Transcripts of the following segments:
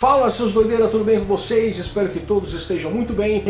Fala seus doideiras, tudo bem com vocês? Espero que todos estejam muito bem.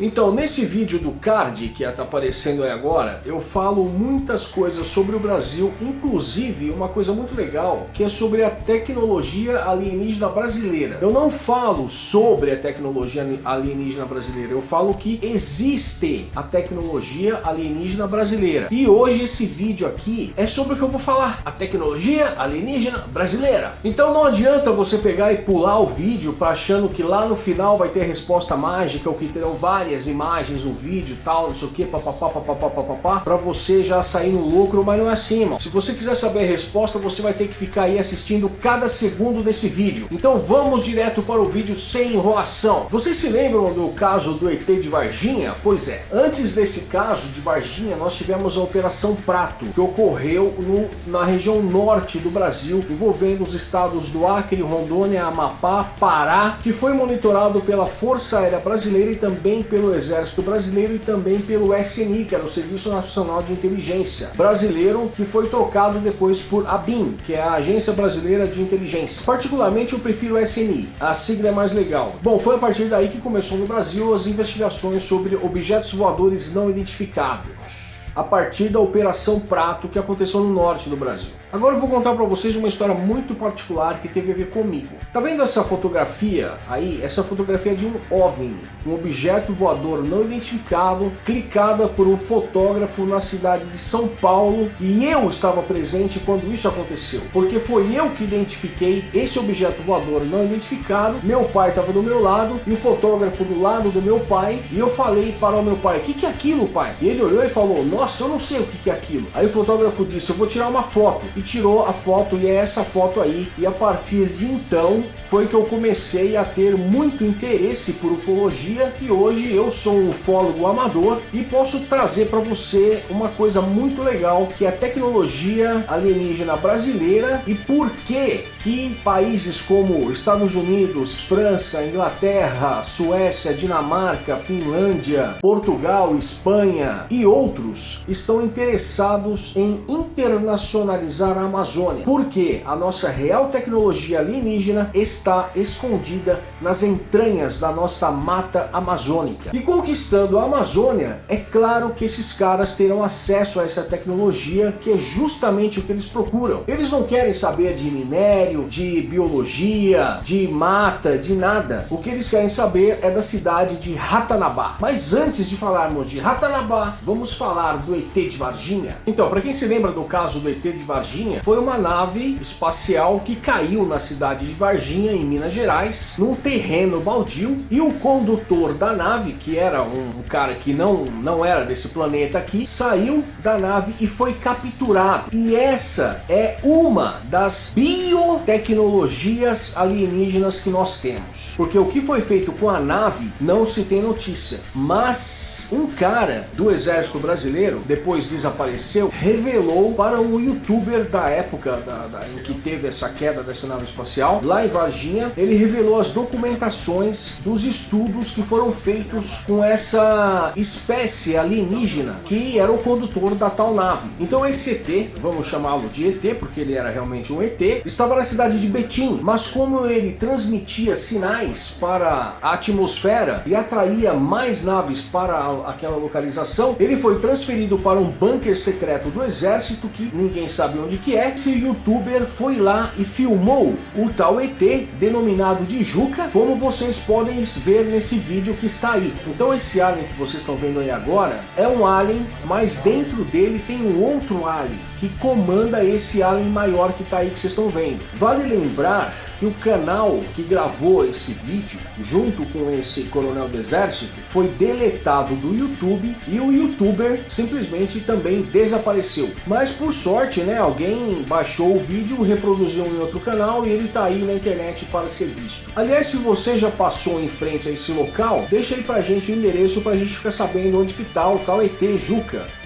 Então, nesse vídeo do card que está aparecendo aí agora, eu falo muitas coisas sobre o Brasil, inclusive uma coisa muito legal, que é sobre a tecnologia alienígena brasileira. Eu não falo sobre a tecnologia alienígena brasileira, eu falo que existe a tecnologia alienígena brasileira. E hoje esse vídeo aqui é sobre o que eu vou falar, a tecnologia alienígena brasileira. Então não adianta adianta você pegar e pular o vídeo para achando que lá no final vai ter resposta mágica ou que terão várias imagens no vídeo tal, não sei o que, papapá, papapá, papapá, para você já sair no lucro, mas não é assim, mano. Se você quiser saber a resposta, você vai ter que ficar aí assistindo cada segundo desse vídeo. Então vamos direto para o vídeo sem enrolação. Vocês se lembram do caso do ET de Varginha? Pois é, antes desse caso de Varginha, nós tivemos a Operação Prato, que ocorreu no, na região norte do Brasil, envolvendo os estados do Acre, Acre, Rondônia, Amapá, Pará, que foi monitorado pela Força Aérea Brasileira e também pelo Exército Brasileiro e também pelo SNI, que era o Serviço Nacional de Inteligência Brasileiro, que foi trocado depois por ABIN, que é a Agência Brasileira de Inteligência. Particularmente eu prefiro o SNI, a sigla é mais legal. Bom, foi a partir daí que começou no Brasil as investigações sobre objetos voadores não identificados a partir da Operação Prato que aconteceu no norte do Brasil. Agora eu vou contar para vocês uma história muito particular que teve a ver comigo. Tá vendo essa fotografia aí? Essa fotografia é de um OVNI, um objeto voador não identificado, clicada por um fotógrafo na cidade de São Paulo e eu estava presente quando isso aconteceu, porque foi eu que identifiquei esse objeto voador não identificado, meu pai estava do meu lado e o fotógrafo do lado do meu pai e eu falei para o meu pai, o que, que é aquilo pai? E ele olhou e falou, nossa, eu não sei o que, que é aquilo. Aí o fotógrafo disse, eu vou tirar uma foto. E tirou a foto e é essa foto aí. E a partir de então foi que eu comecei a ter muito interesse por ufologia e hoje eu sou um ufólogo amador e posso trazer para você uma coisa muito legal que é a tecnologia alienígena brasileira e por que que países como Estados Unidos, França, Inglaterra, Suécia, Dinamarca, Finlândia, Portugal, Espanha e outros estão interessados em internacionalizar a Amazônia. Porque a nossa real tecnologia alienígena está escondida nas entranhas da nossa mata amazônica. E conquistando a Amazônia, é claro que esses caras terão acesso a essa tecnologia que é justamente o que eles procuram. Eles não querem saber de minério, de biologia, de mata, de nada. O que eles querem saber é da cidade de Ratanabá. Mas antes de falarmos de Ratanabá, vamos falar do ET de Varginha. Então, para quem se lembra do caso do ET de Varginha, foi uma nave espacial que caiu na cidade de Varginha em Minas Gerais, num terreno baldio, e o condutor da nave, que era um, um cara que não, não era desse planeta aqui, saiu da nave e foi capturado. E essa é uma das biotecnologias alienígenas que nós temos. Porque o que foi feito com a nave não se tem notícia. Mas um cara do exército brasileiro, depois desapareceu, revelou para um youtuber da época da, da, em que teve essa queda dessa nave espacial, lá em Varginha, ele revelou as documentações dos estudos que foram feitos com essa espécie alienígena que era o condutor da tal nave. Então esse ET, vamos chamá-lo de ET porque ele era realmente um ET, estava na cidade de Betim, mas como ele transmitia sinais para a atmosfera e atraía mais naves para aquela localização, ele foi transferido para um bunker secreto do exército que ninguém sabe onde que é. Esse youtuber foi lá e filmou o tal ET denominado de Juca, como vocês podem ver nesse vídeo que está aí. Então esse alien que vocês estão vendo aí agora é um alien, mas dentro dele tem um outro alien que comanda esse alien maior que está aí que vocês estão vendo. Vale lembrar que o canal que gravou esse vídeo, junto com esse coronel do exército, foi deletado do YouTube e o youtuber simplesmente também desapareceu. Mas por sorte, né, alguém baixou o vídeo, reproduziu em outro canal e ele está aí na internet para ser visto. Aliás, se você já passou em frente a esse local, deixa aí pra gente o endereço para a gente ficar sabendo onde que tá o tal ET Juca.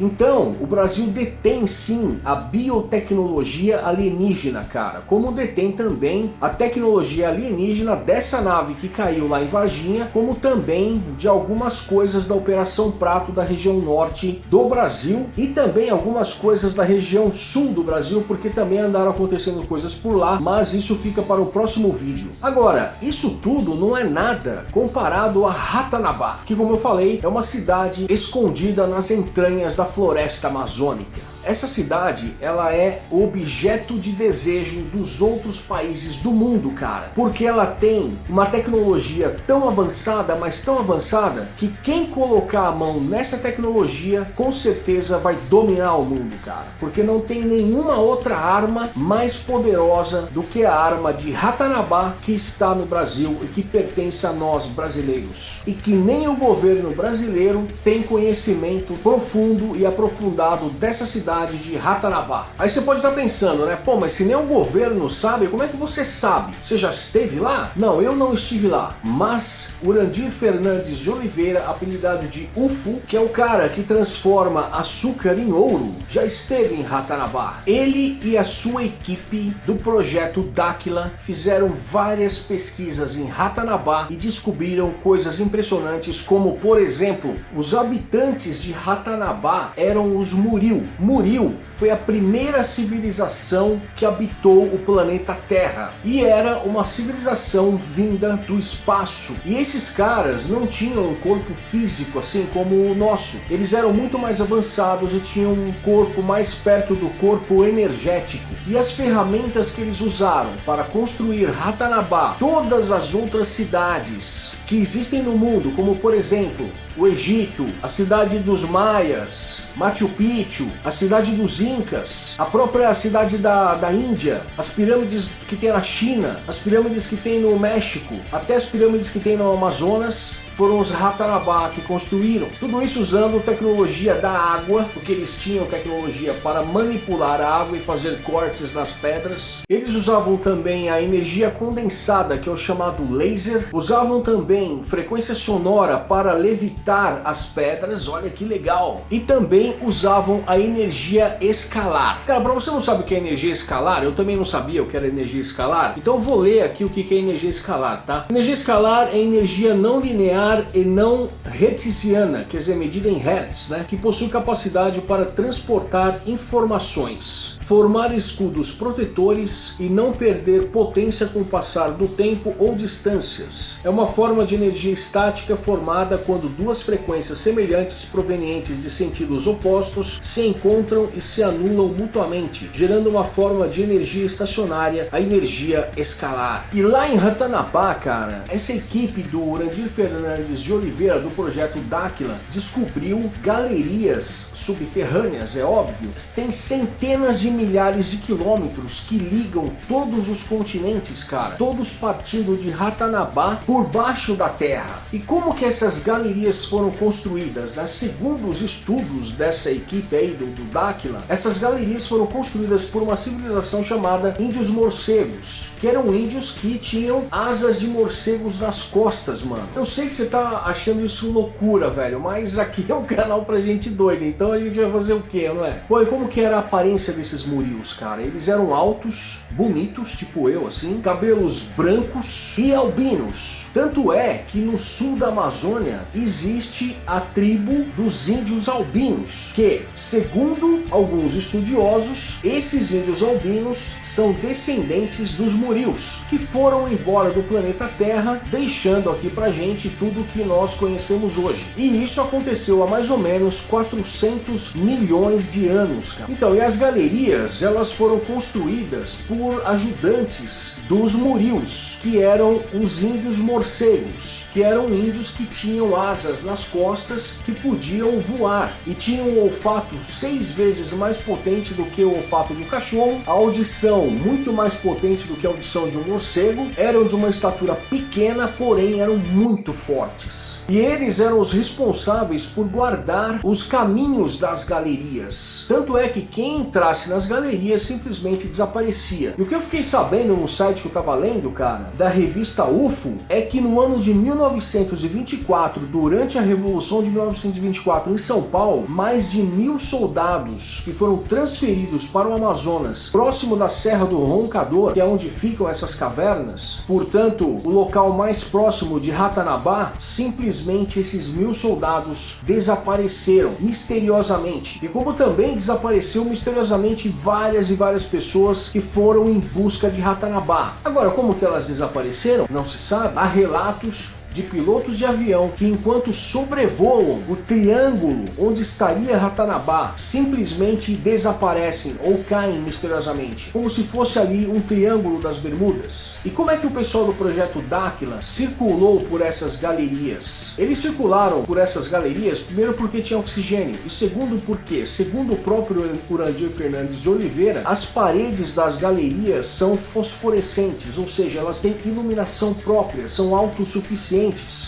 Então, o Brasil detém sim a biotecnologia alienígena, cara, como detém também a tecnologia alienígena dessa nave que caiu lá em Varginha, como também de algumas coisas da Operação Prato da região norte do Brasil e também algumas coisas da região sul do Brasil, porque também andaram acontecendo coisas por lá, mas isso fica para o próximo vídeo. Agora, isso tudo não é nada comparado a Ratanabá, que como eu falei, é uma cidade escondida nas entranhas da floresta amazônica. Essa cidade, ela é objeto de desejo dos outros países do mundo, cara. Porque ela tem uma tecnologia tão avançada, mas tão avançada, que quem colocar a mão nessa tecnologia, com certeza vai dominar o mundo, cara. Porque não tem nenhuma outra arma mais poderosa do que a arma de Ratanabá que está no Brasil e que pertence a nós brasileiros. E que nem o governo brasileiro tem conhecimento profundo e aprofundado dessa cidade cidade de Ratanabá. Aí você pode estar pensando, né? Pô, mas se nem o governo sabe, como é que você sabe? Você já esteve lá? Não, eu não estive lá. Mas Urandir Fernandes de Oliveira, apelidado de UFO, que é o cara que transforma açúcar em ouro, já esteve em Ratanabá. Ele e a sua equipe do projeto Dáquila fizeram várias pesquisas em Ratanabá e descobriram coisas impressionantes como, por exemplo, os habitantes de Ratanabá eram os Muril. Muril Muril foi a primeira civilização que habitou o planeta Terra e era uma civilização vinda do espaço. E esses caras não tinham um corpo físico assim como o nosso. Eles eram muito mais avançados e tinham um corpo mais perto do corpo energético. E as ferramentas que eles usaram para construir Ratanabá, todas as outras cidades que existem no mundo, como por exemplo o Egito, a cidade dos Maias, Machu Picchu, a cidade dos Incas, a própria cidade da, da Índia, as pirâmides que tem na China, as pirâmides que tem no México, até as pirâmides que tem no Amazonas, foram os Ratanabá que construíram. Tudo isso usando tecnologia da água, porque eles tinham tecnologia para manipular a água e fazer cortes nas pedras. Eles usavam também a energia condensada, que é o chamado laser. Usavam também frequência sonora para levitar as pedras, olha que legal. E também usavam a energia escalar. Cara, para você não sabe o que é energia escalar, eu também não sabia o que era energia escalar, então eu vou ler aqui o que é energia escalar, tá? Energia escalar é energia não linear linear e não hertziana, quer dizer, medida em hertz, né, que possui capacidade para transportar informações, formar escudos protetores e não perder potência com o passar do tempo ou distâncias. É uma forma de energia estática formada quando duas frequências semelhantes provenientes de sentidos opostos se encontram e se anulam mutuamente, gerando uma forma de energia estacionária, a energia escalar. E lá em Ratanapá, cara, essa equipe do Urandir Fernandes Fernandes de Oliveira, do projeto Dáquila, descobriu galerias subterrâneas, é óbvio. Tem centenas de milhares de quilômetros que ligam todos os continentes, cara. Todos partindo de Ratanabá por baixo da terra. E como que essas galerias foram construídas? Né? Segundo os estudos dessa equipe aí do, do Dáquila, essas galerias foram construídas por uma civilização chamada Índios Morcegos, que eram índios que tinham asas de morcegos nas costas, mano. Eu sei que você tá achando isso loucura, velho, mas aqui é um canal pra gente doida, então a gente vai fazer o que, não é? Bom, e como que era a aparência desses murios, cara? Eles eram altos, bonitos, tipo eu, assim, cabelos brancos e albinos. Tanto é que no sul da Amazônia existe a tribo dos índios albinos, que, segundo alguns estudiosos, esses índios albinos são descendentes dos murios, que foram embora do planeta Terra, deixando aqui pra gente tudo que nós conhecemos hoje. E isso aconteceu há mais ou menos 400 milhões de anos. Cara. Então, e as galerias, elas foram construídas por ajudantes dos murios, que eram os índios morcegos, que eram índios que tinham asas nas costas que podiam voar e tinham um olfato seis vezes mais potente do que o olfato de um cachorro, a audição muito mais potente do que a audição de um morcego, eram de uma estatura pequena, porém eram muito fortes fortes. E eles eram os responsáveis por guardar os caminhos das galerias. Tanto é que quem entrasse nas galerias simplesmente desaparecia. E o que eu fiquei sabendo no site que eu tava lendo, cara, da revista UFO, é que no ano de 1924, durante a Revolução de 1924 em São Paulo, mais de mil soldados que foram transferidos para o Amazonas, próximo da Serra do Roncador, que é onde ficam essas cavernas, portanto, o local mais próximo de Ratanabá, simplesmente esses mil soldados desapareceram misteriosamente. E como também desapareceu misteriosamente várias e várias pessoas que foram em busca de Ratanabá. Agora, como que elas desapareceram? Não se sabe. Há relatos de pilotos de avião que enquanto sobrevoam o triângulo onde estaria Ratanabá, simplesmente desaparecem ou caem misteriosamente, como se fosse ali um triângulo das Bermudas. E como é que o pessoal do projeto Dáquila circulou por essas galerias? Eles circularam por essas galerias primeiro porque tinha oxigênio e segundo porque, segundo o próprio Urandir Fernandes de Oliveira, as paredes das galerias são fosforescentes, ou seja, elas têm iluminação própria, são autossuficientes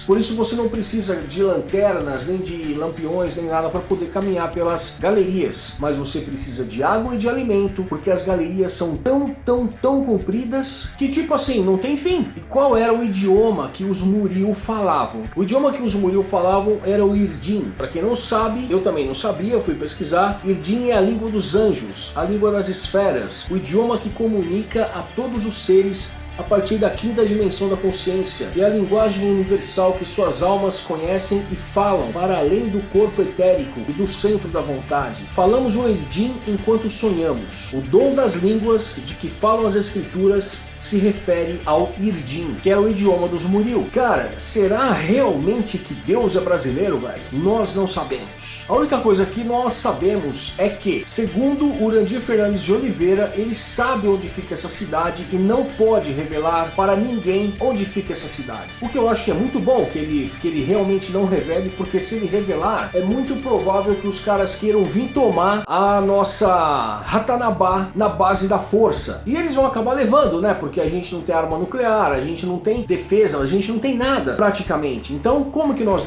por isso você não precisa de lanternas, nem de lampiões, nem nada para poder caminhar pelas galerias. Mas você precisa de água e de alimento, porque as galerias são tão, tão, tão compridas que tipo assim, não tem fim. E qual era o idioma que os Muril falavam? O idioma que os Muril falavam era o Irdim. Para quem não sabe, eu também não sabia, fui pesquisar. Irdim é a língua dos anjos, a língua das esferas, o idioma que comunica a todos os seres a partir da quinta dimensão da consciência e a linguagem universal que suas almas conhecem e falam para além do corpo etérico e do centro da vontade. Falamos o Eidim enquanto sonhamos. O dom das línguas de que falam as escrituras se refere ao Irdim, que é o idioma dos Muril. Cara, será realmente que Deus é brasileiro, velho? Nós não sabemos. A única coisa que nós sabemos é que, segundo Urandir Fernandes de Oliveira, ele sabe onde fica essa cidade e não pode revelar para ninguém onde fica essa cidade. O que eu acho que é muito bom que ele, que ele realmente não revele, porque se ele revelar, é muito provável que os caras queiram vir tomar a nossa Ratanabá na base da força. E eles vão acabar levando, né? Porque porque a gente não tem arma nuclear, a gente não tem defesa, a gente não tem nada praticamente. Então como que nós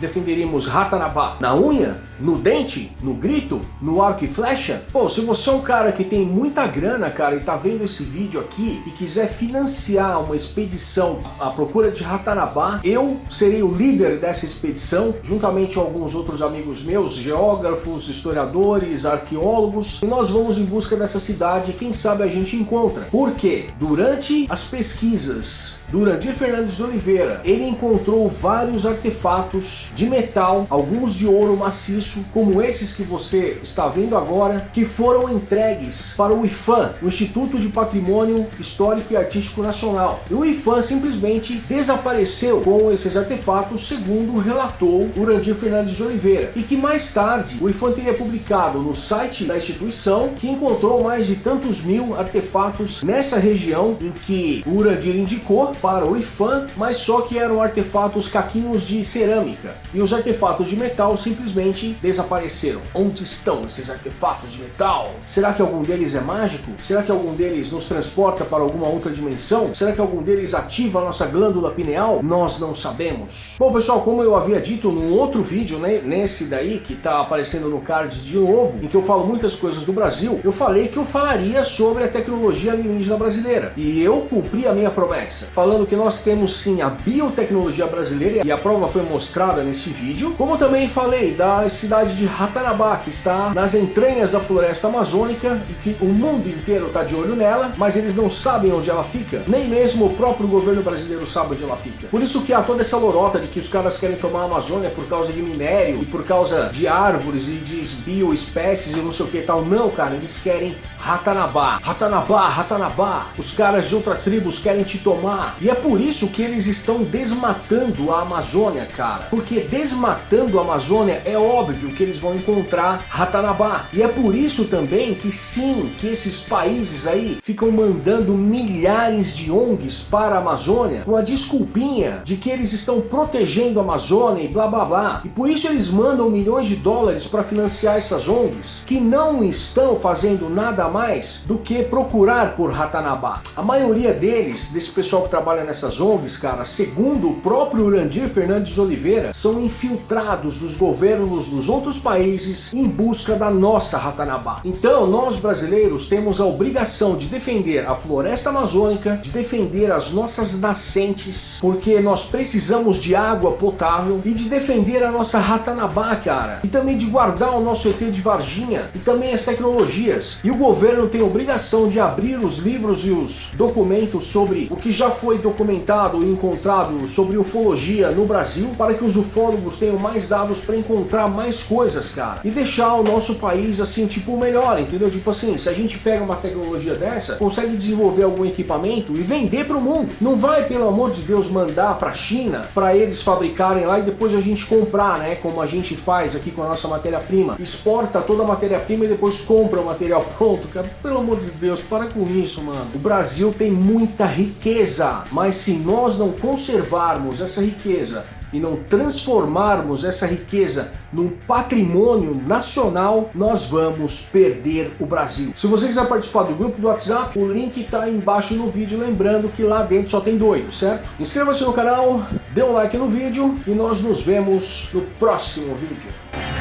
defenderíamos Ratanabá? Na unha? No dente? No grito? No arco e flecha? Pô, se você é um cara que tem muita grana, cara, e tá vendo esse vídeo aqui e quiser financiar uma expedição à procura de Ratanabá, eu serei o líder dessa expedição, juntamente com alguns outros amigos meus, geógrafos, historiadores, arqueólogos, e nós vamos em busca dessa cidade quem sabe a gente encontra. Por quê? Do Durante as pesquisas do Urandir Fernandes de Oliveira, ele encontrou vários artefatos de metal, alguns de ouro maciço, como esses que você está vendo agora, que foram entregues para o IFAM, o Instituto de Patrimônio Histórico e Artístico Nacional. E o IFAM simplesmente desapareceu com esses artefatos, segundo relatou Urandir Fernandes de Oliveira, e que mais tarde o IFAM teria publicado no site da instituição que encontrou mais de tantos mil artefatos nessa região em que Urandir indicou para o IFAM, mas só que eram artefatos caquinhos de cerâmica. E os artefatos de metal simplesmente desapareceram. Onde estão esses artefatos de metal? Será que algum deles é mágico? Será que algum deles nos transporta para alguma outra dimensão? Será que algum deles ativa a nossa glândula pineal? Nós não sabemos. Bom pessoal, como eu havia dito num outro vídeo, né, nesse daí que está aparecendo no card de novo, em que eu falo muitas coisas do Brasil, eu falei que eu falaria sobre a tecnologia alienígena brasileira brasileira. E eu cumpri a minha promessa, falando que nós temos sim a biotecnologia brasileira, e a prova foi mostrada nesse vídeo, como também falei da cidade de Ratanabá, que está nas entranhas da floresta amazônica, e que o mundo inteiro está de olho nela, mas eles não sabem onde ela fica, nem mesmo o próprio governo brasileiro sabe onde ela fica. Por isso que há toda essa lorota de que os caras querem tomar a Amazônia por causa de minério, e por causa de árvores e de bioespécies e não sei o que tal. Não, cara, eles querem Ratanabá, Ratanabá, Ratanabá. Os caras de outras tribos querem te tomar. E é por isso que eles estão desmatando a Amazônia, cara. Porque desmatando a Amazônia é óbvio que eles vão encontrar Ratanabá. E é por isso também que sim, que esses países aí ficam mandando milhares de ONGs para a Amazônia com a desculpinha de que eles estão protegendo a Amazônia e blá blá blá. E por isso eles mandam milhões de dólares para financiar essas ONGs que não estão fazendo nada mais mais do que procurar por Ratanabá. A maioria deles, desse pessoal que trabalha nessas ONGs, cara, segundo o próprio Urandir Fernandes Oliveira, são infiltrados dos governos dos outros países em busca da nossa Ratanabá. Então, nós brasileiros temos a obrigação de defender a floresta amazônica, de defender as nossas nascentes, porque nós precisamos de água potável e de defender a nossa Ratanabá, cara. E também de guardar o nosso ET de Varginha e também as tecnologias. E o governo tem a obrigação de abrir os livros e os documentos sobre o que já foi documentado e encontrado sobre ufologia no Brasil para que os ufólogos tenham mais dados para encontrar mais coisas, cara. E deixar o nosso país assim, tipo, melhor, entendeu? Tipo assim, se a gente pega uma tecnologia dessa, consegue desenvolver algum equipamento e vender para o mundo. Não vai, pelo amor de Deus, mandar para a China para eles fabricarem lá e depois a gente comprar, né? Como a gente faz aqui com a nossa matéria-prima. Exporta toda a matéria-prima e depois compra o material pronto, Pelo amor de Deus, para com isso, mano. O Brasil tem muita riqueza, mas se nós não conservarmos essa riqueza e não transformarmos essa riqueza num patrimônio nacional, nós vamos perder o Brasil. Se você quiser participar do grupo do WhatsApp, o link está aí embaixo no vídeo, lembrando que lá dentro só tem doido, certo? Inscreva-se no canal, dê um like no vídeo e nós nos vemos no próximo vídeo.